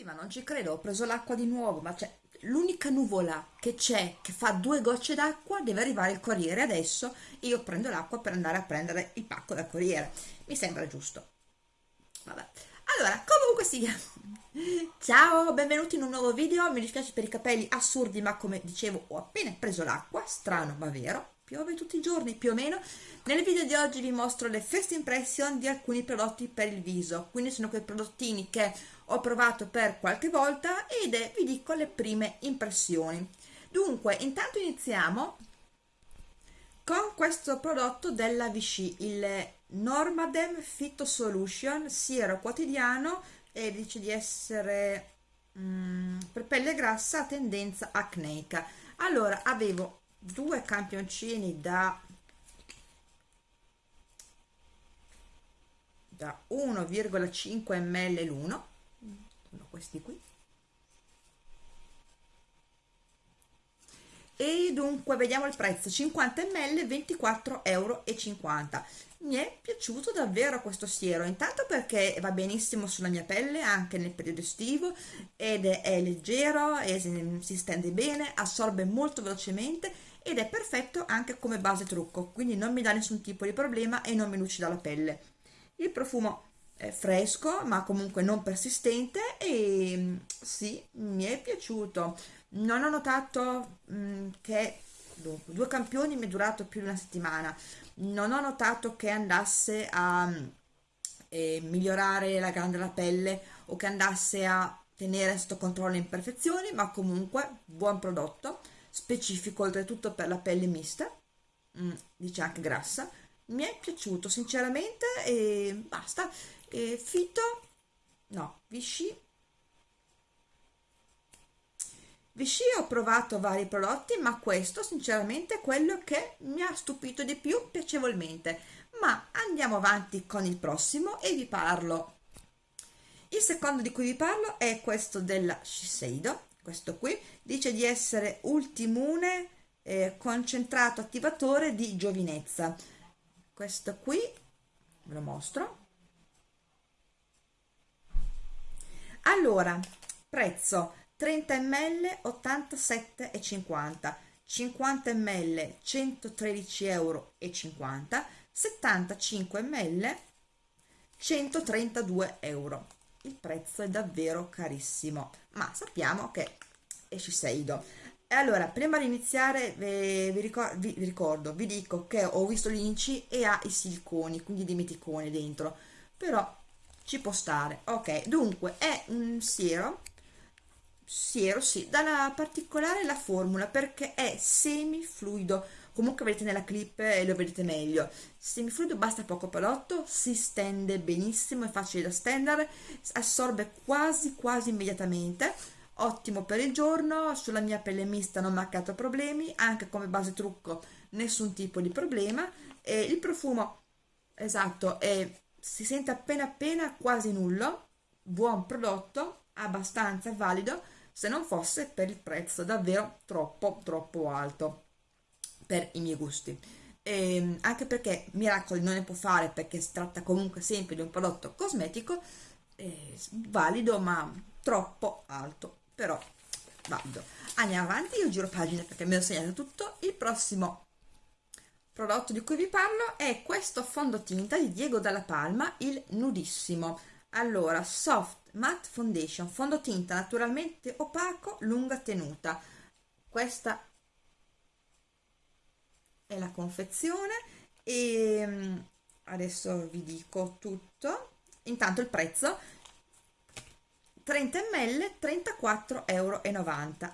Sì, ma non ci credo, ho preso l'acqua di nuovo, ma c'è l'unica nuvola che c'è che fa due gocce d'acqua deve arrivare il corriere adesso io prendo l'acqua per andare a prendere il pacco dal corriere. Mi sembra giusto. Vabbè. Allora, comunque sia. Ciao, benvenuti in un nuovo video. Mi dispiace per i capelli assurdi, ma come dicevo ho appena preso l'acqua, strano ma vero piove tutti i giorni più o meno. Nel video di oggi vi mostro le first impression di alcuni prodotti per il viso. Quindi sono quei prodottini che ho provato per qualche volta ed è, vi dico le prime impressioni. Dunque intanto iniziamo con questo prodotto della Vichy il Normadem Phyto Solution siero quotidiano e dice di essere mm, per pelle grassa a tendenza acneica. Allora avevo due campioncini da da 1,5 ml l'uno sono questi qui. E dunque vediamo il prezzo 50 ml 24,50 euro mi è piaciuto davvero questo siero intanto perché va benissimo sulla mia pelle anche nel periodo estivo ed è, è leggero e si stende bene assorbe molto velocemente ed è perfetto anche come base trucco quindi non mi dà nessun tipo di problema e non mi lucida la pelle. Il profumo è fresco ma comunque non persistente e mm, sì mi è piaciuto. Non ho notato mh, mm, che dunque, due campioni mi è durato più di una settimana. Non ho notato che andasse a eh, migliorare la grande della pelle o che andasse a tenere sotto controllo le imperfezioni ma comunque buon prodotto specifico oltretutto per la pelle mista mm, dice anche grassa. Mi è piaciuto sinceramente e basta. E Fito? No Vichy Vichy ho provato vari prodotti ma questo sinceramente è quello che mi ha stupito di più piacevolmente. Ma andiamo avanti con il prossimo e vi parlo. Il secondo di cui vi parlo è questo della Shiseido questo qui dice di essere ultimune eh, concentrato attivatore di giovinezza. Questo qui ve lo mostro. Allora prezzo 30 ml 87,50 50 ml 113 euro e 50 75 ml 132 euro il prezzo è davvero carissimo. Ma sappiamo che è Shiseido. E allora prima di iniziare vi, vi, ricordo, vi, ricordo, vi dico che ho visto l'inci e ha i siliconi quindi dimeticone dentro. Però ci può stare. Ok dunque è un siero. Siero sì. Dalla particolare la formula perché è semifluido comunque vedete nella clip e lo vedete meglio. Semifluido basta poco prodotto si stende benissimo è facile da stendere assorbe quasi quasi immediatamente. Ottimo per il giorno sulla mia pelle mista non ha creato problemi anche come base trucco nessun tipo di problema. E il profumo esatto è, si sente appena appena quasi nullo buon prodotto abbastanza valido se non fosse per il prezzo davvero troppo troppo alto per i miei gusti. E ehm, anche perché miracoli non ne può fare perché si tratta comunque sempre di un prodotto cosmetico eh, valido ma troppo alto però valido. Andiamo avanti io giro pagina perché mi ho segnato tutto. Il prossimo prodotto di cui vi parlo è questo fondotinta di Diego Dalla Palma il nudissimo. Allora soft matte foundation fondotinta naturalmente opaco lunga tenuta. Questa è la confezione e mm, adesso vi dico tutto. Intanto il prezzo 30 ml 34,90 euro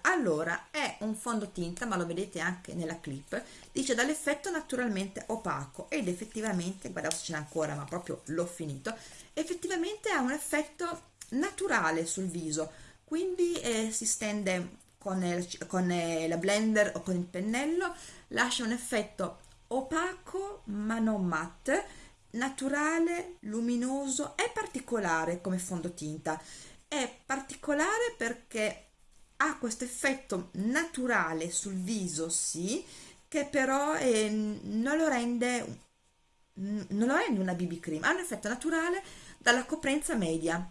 allora è un fondotinta ma lo vedete anche nella clip dice dall'effetto naturalmente opaco ed effettivamente guardate ce n'è ancora ma proprio l'ho finito effettivamente ha un effetto naturale sul viso quindi eh, si stende con, il, con la blender o con il pennello lascia un effetto opaco ma non matte naturale luminoso e particolare come fondotinta. È particolare perché ha questo effetto naturale sul viso sì che però eh, non lo rende non lo rende una BB cream. Ha un effetto naturale dalla coprenza media.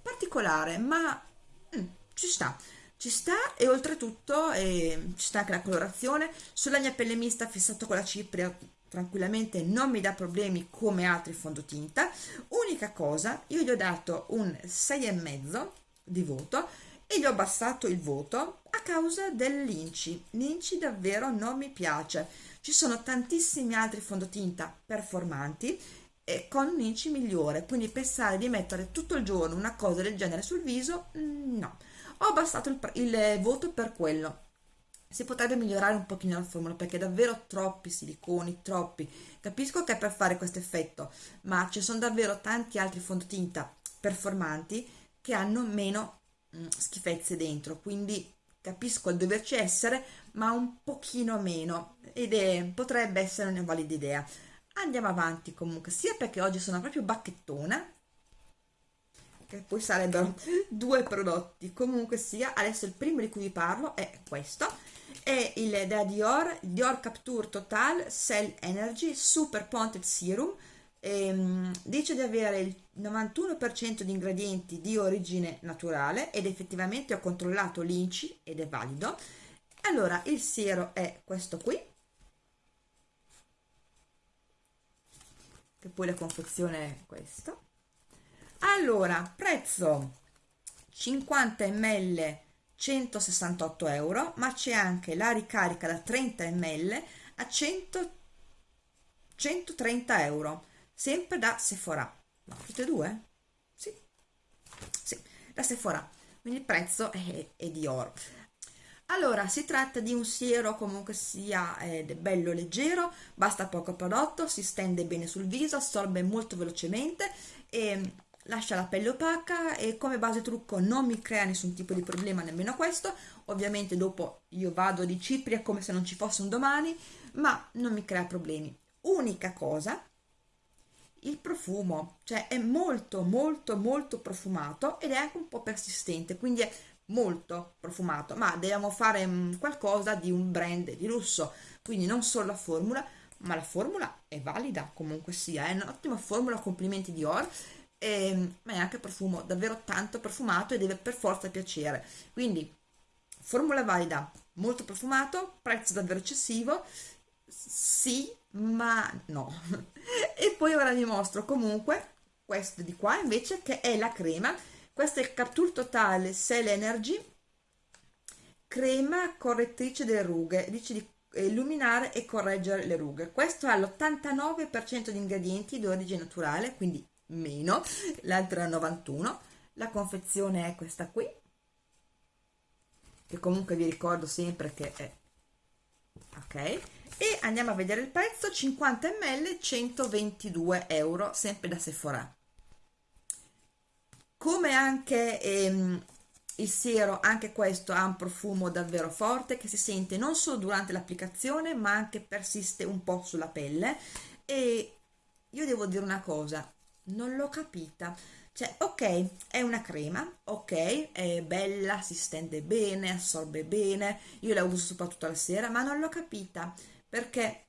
Particolare ma mm, ci sta ci sta e oltretutto eh, ci sta anche la colorazione. Sulla mia pelle mista fissato con la cipria tranquillamente non mi dà problemi come altri fondotinta. Unica cosa io gli ho dato un 6,5 di voto e gli ho abbassato il voto a causa dell'inci l'inci. Davvero non mi piace. Ci sono tantissimi altri fondotinta performanti e con un inci migliore quindi pensare di mettere tutto il giorno una cosa del genere sul viso mm, no ho abbassato il, il voto per quello si potrebbe migliorare un pochino la formula perché davvero troppi siliconi, troppi. Capisco che è per fare questo effetto, ma ci sono davvero tanti altri fondotinta performanti che hanno meno mh, mm, schifezze dentro, quindi capisco il doverci essere, ma un pochino meno ed è, potrebbe essere una valida idea. Andiamo avanti comunque, sia perché oggi sono proprio bacchettona, che poi sarebbero due prodotti. Comunque sia adesso il primo di cui vi parlo è questo è il da Dior Dior Capture Total Cell Energy Super Ponted Serum. Ehm, dice di avere il 91% di ingredienti di origine naturale ed effettivamente ho controllato l'INCI ed è valido. Allora il siero è questo qui. Che poi la confezione è questo allora prezzo 50 ml 168 euro ma c'è anche la ricarica da 30 ml a 100, 130 euro sempre da Sephora. No, tutte e due? sì. Sì da Sephora. Quindi il prezzo è, è di oro. Allora si tratta di un siero comunque sia eh, bello leggero basta poco prodotto si stende bene sul viso assorbe molto velocemente e lascia la pelle opaca e come base trucco non mi crea nessun tipo di problema nemmeno questo. Ovviamente dopo io vado di cipria come se non ci fosse un domani ma non mi crea problemi. Unica cosa il profumo cioè è molto molto molto profumato ed è anche un po' persistente quindi è molto profumato. Ma dobbiamo fare mm, qualcosa di un brand di lusso. Quindi non solo la formula ma la formula è valida comunque sia è un'ottima formula complimenti di Or e, ehm, ma è anche profumo davvero tanto profumato e deve per forza piacere. Quindi formula valida molto profumato prezzo davvero eccessivo sì ma no. E poi ora vi mostro comunque questo di qua invece che è la crema. Questa è il Capture Totale Cell Energy crema correttrice delle rughe. Dice di illuminare e correggere le rughe. Questo ha l'89% di ingredienti di origine naturale quindi meno, l'altra 91, la confezione è questa qui, che comunque vi ricordo sempre che è ok, e andiamo a vedere il prezzo, 50 ml, 122 euro, sempre da Sephora. Come anche ehm, il siero, anche questo ha un profumo davvero forte che si sente non solo durante l'applicazione ma anche persiste un po' sulla pelle. E io devo dire una cosa, non l'ho capita. Cioè ok è una crema ok è bella si stende bene assorbe bene io la uso soprattutto la sera ma non l'ho capita perché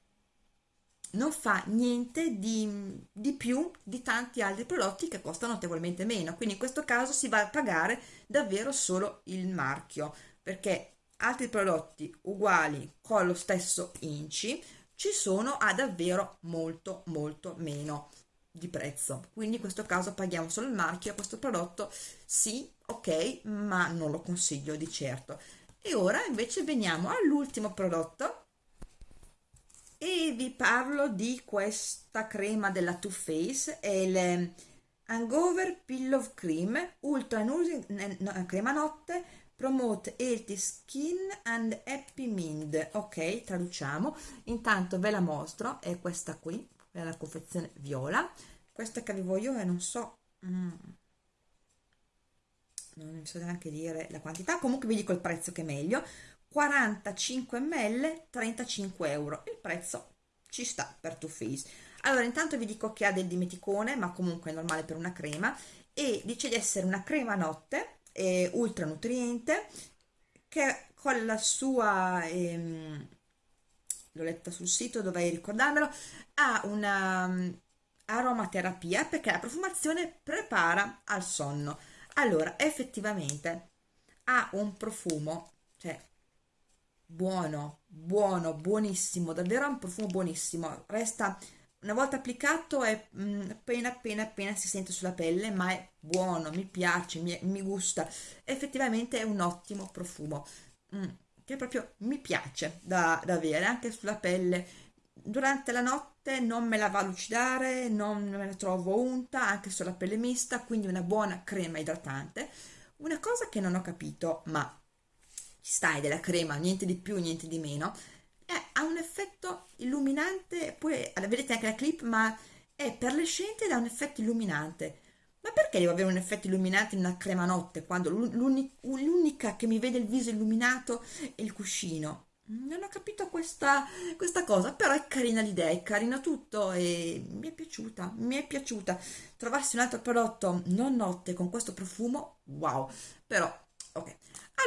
non fa niente di, di, più di tanti altri prodotti che costano notevolmente meno. Quindi in questo caso si va a pagare davvero solo il marchio perché altri prodotti uguali con lo stesso inci ci sono a davvero molto molto meno di prezzo. Quindi in questo caso paghiamo solo il marchio questo prodotto sì ok ma non lo consiglio di certo. E ora invece veniamo all'ultimo prodotto. E vi parlo di questa crema della Too Faced è il Hangover Pillow Cream Ultra Nourishing no, crema notte promote healthy skin and happy mind. Ok traduciamo. Intanto ve la mostro è questa qui la confezione viola. Questa che avevo io e non so mm, non so neanche dire la quantità. Comunque vi dico il prezzo che è meglio. 45 ml 35 euro. Il prezzo ci sta per Too Faced. Allora intanto vi dico che ha del dimeticone ma comunque è normale per una crema. E dice di essere una crema notte eh, ultra nutriente che con la sua ehm, l'ho letta sul sito dovrei ricordarmelo. Ha una um, aromaterapia perché la profumazione prepara al sonno. Allora effettivamente ha un profumo cioè buono buono buonissimo davvero un profumo buonissimo. Resta una volta applicato è mm, appena appena appena si sente sulla pelle ma è buono mi piace mi, mi gusta. Effettivamente è un ottimo profumo. Mm, che proprio mi piace da, da avere anche sulla pelle durante la notte non me la va a lucidare non me la trovo unta anche sulla pelle mista quindi una buona crema idratante una cosa che non ho capito ma ci stai della crema niente di più niente di meno è, ha un effetto illuminante, poi vedete anche la clip, ma è per le scienze da un effetto illuminante. Ma perché devo avere un effetto illuminante in una crema notte quando l'unica che mi vede il viso illuminato è il cuscino? Non ho capito questa, questa cosa, però è carina l'idea, è carino tutto e mi è piaciuta, mi è piaciuta. Trovassi un altro prodotto non notte con questo profumo, wow, però ok.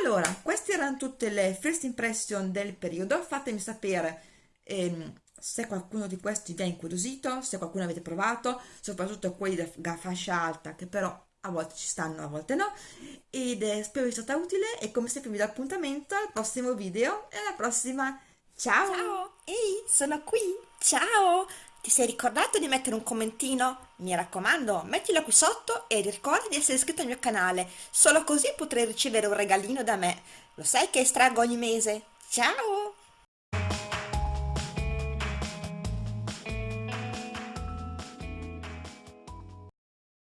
Allora, queste erano tutte le first impression del periodo, fatemi sapere ehm, se qualcuno di questi vi ha incuriosito, se qualcuno avete provato, soprattutto quelli da fascia alta che però a volte ci stanno, a volte no, ed eh, spero vi sia stata utile e come sempre vi do appuntamento al prossimo video e alla prossima, ciao! Ciao, ehi, sono qui, ciao! Ti sei ricordato di mettere un commentino? Mi raccomando, mettilo qui sotto e ricorda di essere iscritto al mio canale, solo così potrai ricevere un regalino da me. Lo sai che estraggo ogni mese? Ciao!